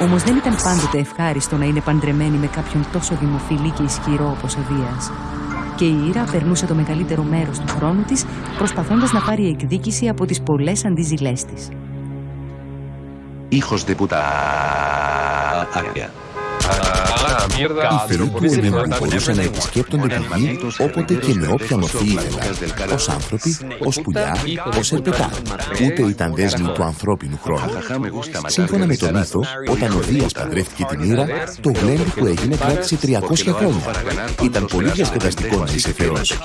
Όμως δεν ήταν πάντοτε ευχάριστο να είναι παντρεμένη με κάποιον τόσο δημοφιλή και ισχυρό όπως ο Δίας. Και η Ήρα περνούσε το μεγαλύτερο μέρος του χρόνου της προσπαθώντας να πάρει εκδίκηση από τις πολλές αντιζηλέ της. Hijos de puta. Οι φίλοι του Ολύμπου μπορούσαν να επισκέπτονται τη γη όποτε και με όποια μορφή ήθελαν. Ω άνθρωποι, ω πουλιά, ω ερπετά. Ούτε ήταν δέσμοι του ανθρώπινου χρόνου. Σύμφωνα με τον μύθο, όταν ο Δίας παντρεύτηκε την Ήρα, το γλέντι που έγινε κράτησε 300 χρόνια. Ήταν πολύ διασκεδαστικό να είσαι θεός.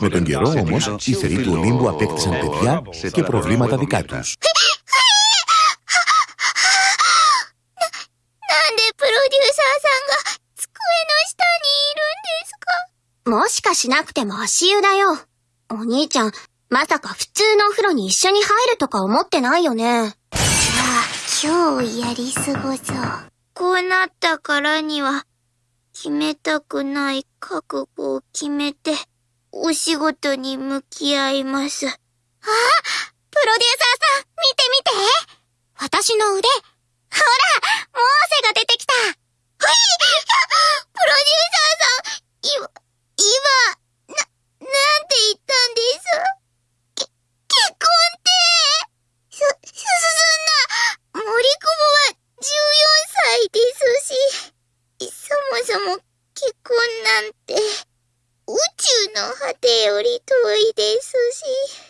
Με τον καιρό όμως, οι θεοί του Ολύμπου απέκτησαν παιδιά και προβλήματα δικά τους. もしかしなくても足湯だよ。お兄ちゃん、まさか普通のお風呂に一緒に入るとか思ってないよね。じゃあ、今日やり過ごそう。こうなったからには、決めたくない覚悟を決めて、お仕事に向き合います。あプロデューサーさん、見て見て私の腕ほら、モーセが出てきたほいそも結婚なんて宇宙の果てより遠いですし。